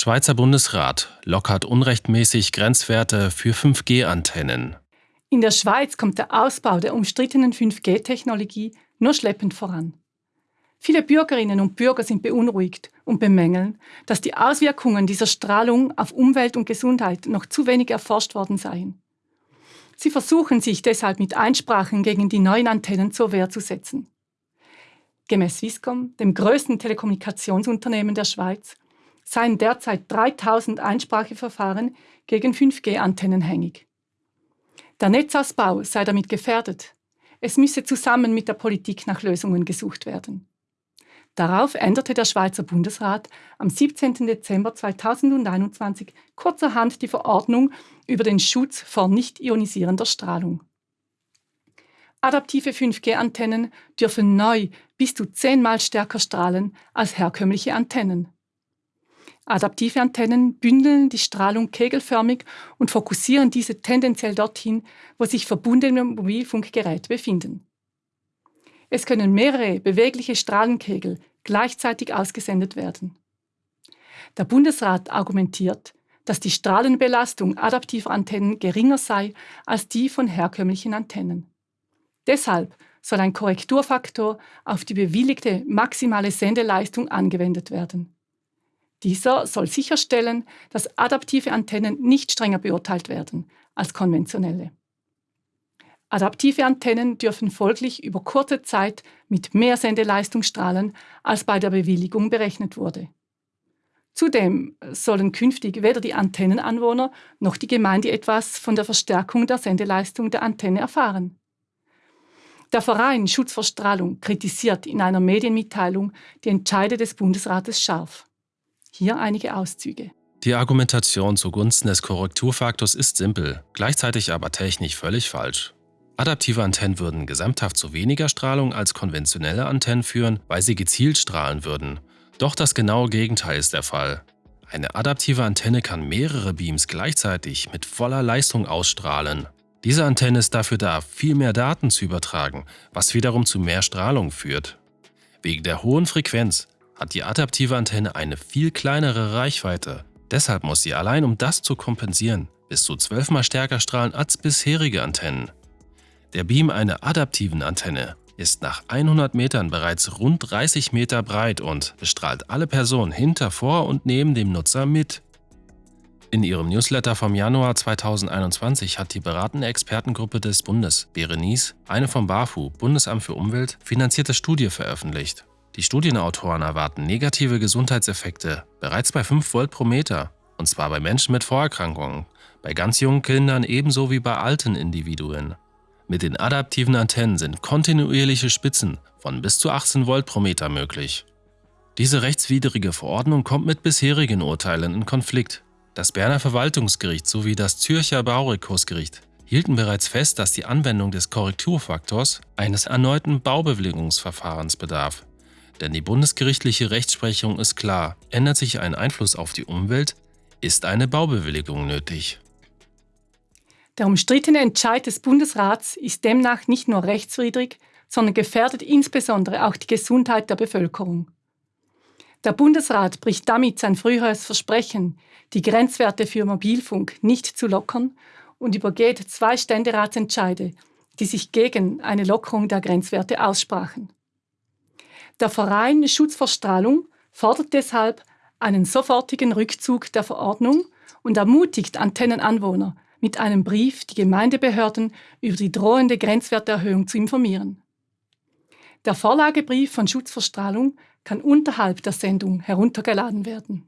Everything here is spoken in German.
Schweizer Bundesrat lockert unrechtmäßig Grenzwerte für 5G-Antennen. In der Schweiz kommt der Ausbau der umstrittenen 5G-Technologie nur schleppend voran. Viele Bürgerinnen und Bürger sind beunruhigt und bemängeln, dass die Auswirkungen dieser Strahlung auf Umwelt und Gesundheit noch zu wenig erforscht worden seien. Sie versuchen sich deshalb mit Einsprachen gegen die neuen Antennen zur Wehr zu setzen. Gemäß Swisscom, dem größten Telekommunikationsunternehmen der Schweiz, seien derzeit 3000 Einspracheverfahren gegen 5G-Antennen hängig. Der Netzausbau sei damit gefährdet. Es müsse zusammen mit der Politik nach Lösungen gesucht werden. Darauf änderte der Schweizer Bundesrat am 17. Dezember 2021 kurzerhand die Verordnung über den Schutz vor nicht ionisierender Strahlung. Adaptive 5G-Antennen dürfen neu bis zu zehnmal stärker strahlen als herkömmliche Antennen. Adaptive Antennen bündeln die Strahlung kegelförmig und fokussieren diese tendenziell dorthin, wo sich verbundene Mobilfunkgeräte befinden. Es können mehrere bewegliche Strahlenkegel gleichzeitig ausgesendet werden. Der Bundesrat argumentiert, dass die Strahlenbelastung adaptiver Antennen geringer sei als die von herkömmlichen Antennen. Deshalb soll ein Korrekturfaktor auf die bewilligte maximale Sendeleistung angewendet werden. Dieser soll sicherstellen, dass adaptive Antennen nicht strenger beurteilt werden als konventionelle. Adaptive Antennen dürfen folglich über kurze Zeit mit mehr Sendeleistung strahlen, als bei der Bewilligung berechnet wurde. Zudem sollen künftig weder die Antennenanwohner noch die Gemeinde etwas von der Verstärkung der Sendeleistung der Antenne erfahren. Der Verein Schutz vor Strahlung kritisiert in einer Medienmitteilung die Entscheide des Bundesrates scharf. Hier einige Auszüge. Die Argumentation zugunsten des Korrekturfaktors ist simpel, gleichzeitig aber technisch völlig falsch. Adaptive Antennen würden gesamthaft zu weniger Strahlung als konventionelle Antennen führen, weil sie gezielt strahlen würden. Doch das genaue Gegenteil ist der Fall. Eine adaptive Antenne kann mehrere Beams gleichzeitig mit voller Leistung ausstrahlen. Diese Antenne ist dafür da, viel mehr Daten zu übertragen, was wiederum zu mehr Strahlung führt. Wegen der hohen Frequenz hat die adaptive Antenne eine viel kleinere Reichweite. Deshalb muss sie allein um das zu kompensieren bis zu zwölfmal stärker strahlen als bisherige Antennen. Der Beam einer adaptiven Antenne ist nach 100 Metern bereits rund 30 Meter breit und bestrahlt alle Personen hinter, vor und neben dem Nutzer mit. In ihrem Newsletter vom Januar 2021 hat die beratende Expertengruppe des Bundes, Berenice, eine vom BAFU, Bundesamt für Umwelt, finanzierte Studie veröffentlicht. Die Studienautoren erwarten negative Gesundheitseffekte bereits bei 5 Volt pro Meter, und zwar bei Menschen mit Vorerkrankungen, bei ganz jungen Kindern ebenso wie bei alten Individuen. Mit den adaptiven Antennen sind kontinuierliche Spitzen von bis zu 18 Volt pro Meter möglich. Diese rechtswidrige Verordnung kommt mit bisherigen Urteilen in Konflikt. Das Berner Verwaltungsgericht sowie das Zürcher Baurekursgericht hielten bereits fest, dass die Anwendung des Korrekturfaktors eines erneuten Baubewilligungsverfahrens bedarf. Denn die bundesgerichtliche Rechtsprechung ist klar, ändert sich ein Einfluss auf die Umwelt, ist eine Baubewilligung nötig. Der umstrittene Entscheid des Bundesrats ist demnach nicht nur rechtswidrig, sondern gefährdet insbesondere auch die Gesundheit der Bevölkerung. Der Bundesrat bricht damit sein früheres Versprechen, die Grenzwerte für Mobilfunk nicht zu lockern und übergeht zwei Ständeratsentscheide, die sich gegen eine Lockerung der Grenzwerte aussprachen. Der Verein Schutz vor Strahlung fordert deshalb einen sofortigen Rückzug der Verordnung und ermutigt Antennenanwohner, mit einem Brief die Gemeindebehörden über die drohende Grenzwerterhöhung zu informieren. Der Vorlagebrief von Schutz vor Strahlung kann unterhalb der Sendung heruntergeladen werden.